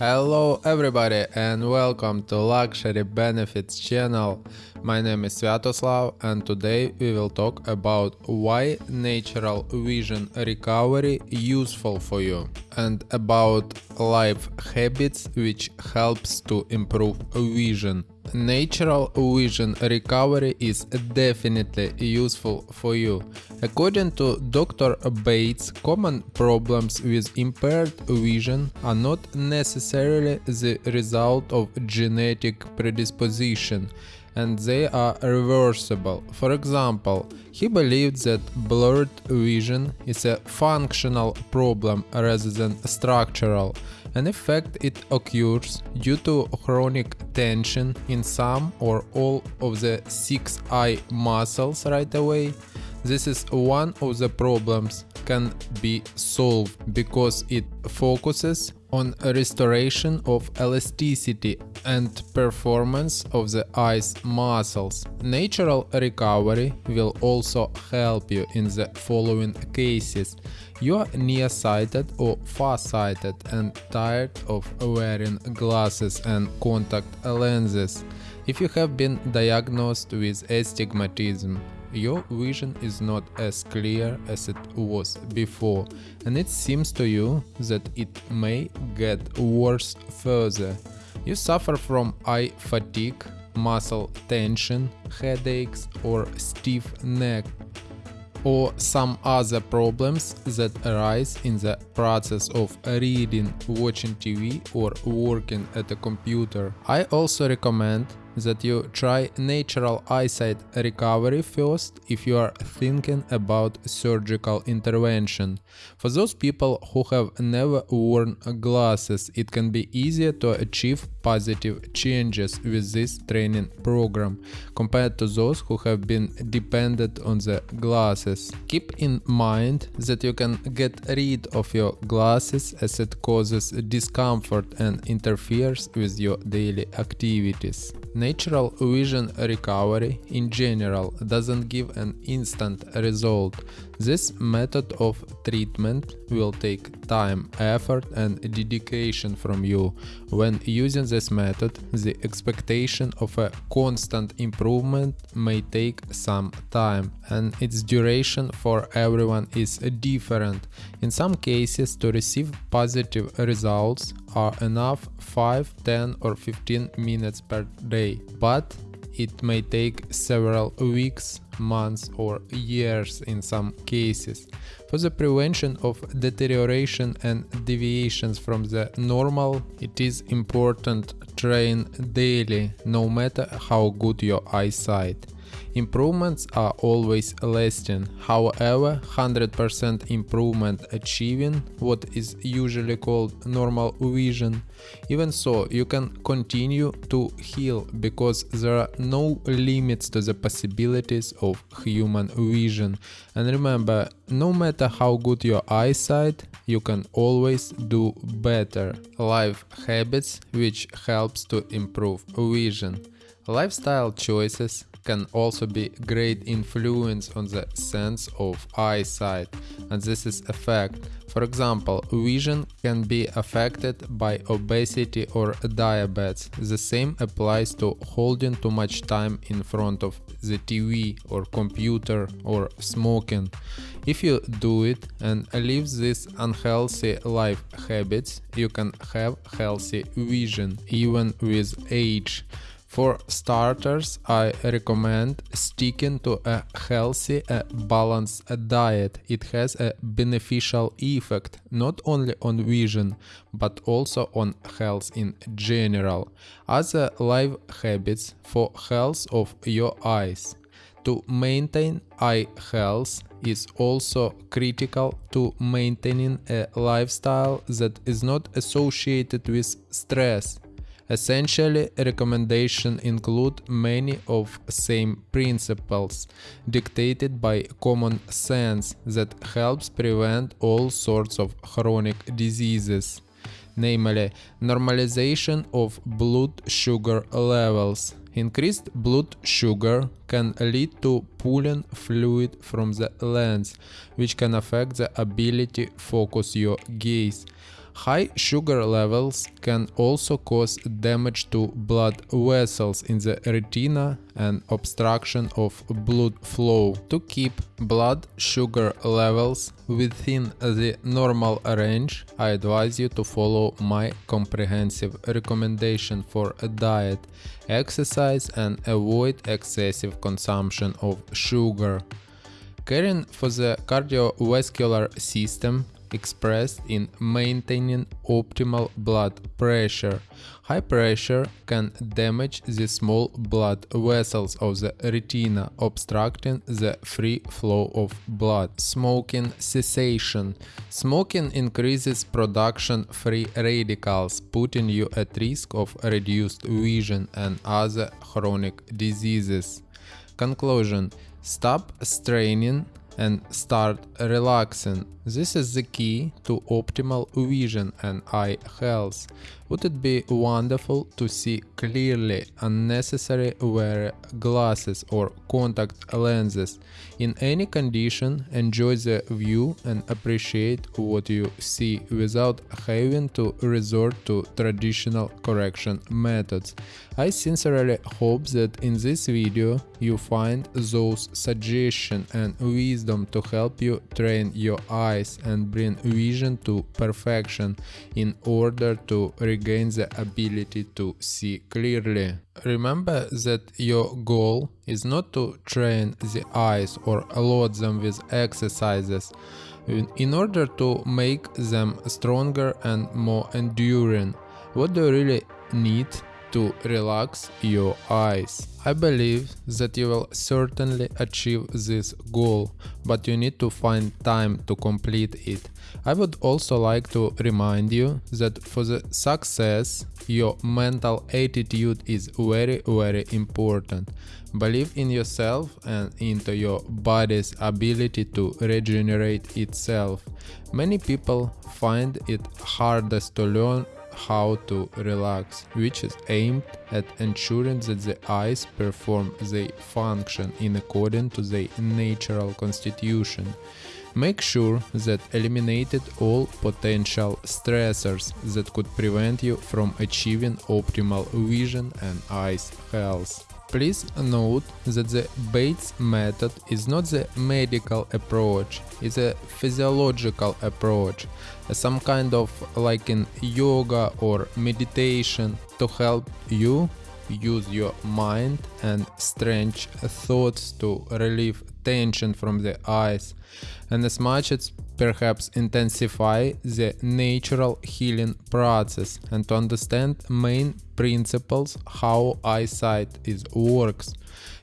Hello everybody and welcome to Luxury Benefits channel. My name is Sviatoslav and today we will talk about why natural vision recovery useful for you and about life habits which helps to improve vision. Natural vision recovery is definitely useful for you. According to Dr. Bates, common problems with impaired vision are not necessarily the result of genetic predisposition and they are reversible. For example, he believed that blurred vision is a functional problem rather than structural. An effect it occurs due to chronic tension in some or all of the six eye muscles right away. This is one of the problems can be solved because it focuses on restoration of elasticity and performance of the eyes muscles. Natural recovery will also help you in the following cases. You are nearsighted or farsighted and tired of wearing glasses and contact lenses. If you have been diagnosed with astigmatism, your vision is not as clear as it was before and it seems to you that it may get worse further. You suffer from eye fatigue, muscle tension, headaches or stiff neck or some other problems that arise in the process of reading, watching TV or working at a computer. I also recommend that you try natural eyesight recovery first if you are thinking about surgical intervention. For those people who have never worn glasses, it can be easier to achieve positive changes with this training program compared to those who have been dependent on the glasses. Keep in mind that you can get rid of your glasses as it causes discomfort and interferes with your daily activities. Natural vision recovery in general doesn't give an instant result. This method of treatment will take time, effort and dedication from you. When using this method, the expectation of a constant improvement may take some time and its duration for everyone is different. In some cases, to receive positive results are enough 5, 10 or 15 minutes per day, but it may take several weeks, months or years in some cases. For the prevention of deterioration and deviations from the normal, it is important to train daily no matter how good your eyesight. Improvements are always lasting, however 100% improvement achieving what is usually called normal vision. Even so, you can continue to heal because there are no limits to the possibilities of human vision. And remember, no matter how good your eyesight, you can always do better. Life habits which helps to improve vision. Lifestyle choices can also be great influence on the sense of eyesight and this is a fact. For example, vision can be affected by obesity or diabetes. The same applies to holding too much time in front of the TV or computer or smoking. If you do it and leave these unhealthy life habits, you can have healthy vision even with age. For starters, I recommend sticking to a healthy, a balanced diet. It has a beneficial effect not only on vision, but also on health in general. Other life habits for health of your eyes. To maintain eye health is also critical to maintaining a lifestyle that is not associated with stress Essentially, recommendations include many of same principles dictated by common sense that helps prevent all sorts of chronic diseases, namely normalization of blood sugar levels. Increased blood sugar can lead to pulling fluid from the lens, which can affect the ability focus your gaze. High sugar levels can also cause damage to blood vessels in the retina and obstruction of blood flow. To keep blood sugar levels within the normal range, I advise you to follow my comprehensive recommendation for a diet, exercise and avoid excessive consumption of sugar. Caring for the cardiovascular system expressed in maintaining optimal blood pressure. High pressure can damage the small blood vessels of the retina, obstructing the free flow of blood. Smoking cessation. Smoking increases production free radicals, putting you at risk of reduced vision and other chronic diseases. Conclusion Stop straining and start relaxing. This is the key to optimal vision and eye health. Would it be wonderful to see clearly unnecessary wear glasses or contact lenses? In any condition, enjoy the view and appreciate what you see without having to resort to traditional correction methods. I sincerely hope that in this video you find those suggestions and wisdom to help you train your eyes and bring vision to perfection in order to regain the ability to see clearly. Remember that your goal is not to train the eyes or load them with exercises in order to make them stronger and more enduring. What do you really need to relax your eyes? I believe that you will certainly achieve this goal, but you need to find time to complete it. I would also like to remind you that for the success your mental attitude is very very important. Believe in yourself and into your body's ability to regenerate itself. Many people find it hardest to learn how to relax, which is aimed at ensuring that the eyes perform their function in accordance to their natural constitution. Make sure that eliminated all potential stressors that could prevent you from achieving optimal vision and eyes health. Please note that the Bates method is not the medical approach, it's a physiological approach, some kind of like in yoga or meditation to help you use your mind and strange thoughts to relieve tension from the eyes and as much as perhaps intensify the natural healing process and to understand main principles how eyesight is works.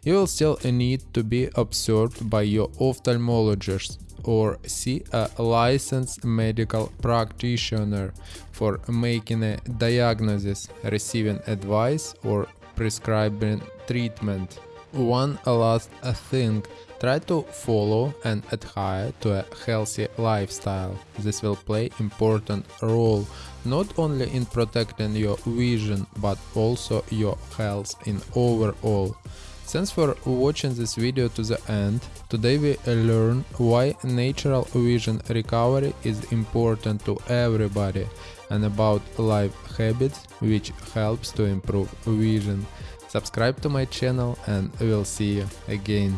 You will still need to be observed by your ophthalmologist or see a licensed medical practitioner for making a diagnosis, receiving advice or prescribing treatment. One last thing, try to follow and adhere to a healthy lifestyle. This will play important role not only in protecting your vision but also your health in overall. Thanks for watching this video to the end. Today we learn why natural vision recovery is important to everybody and about life habits which helps to improve vision. Subscribe to my channel and we'll see you again.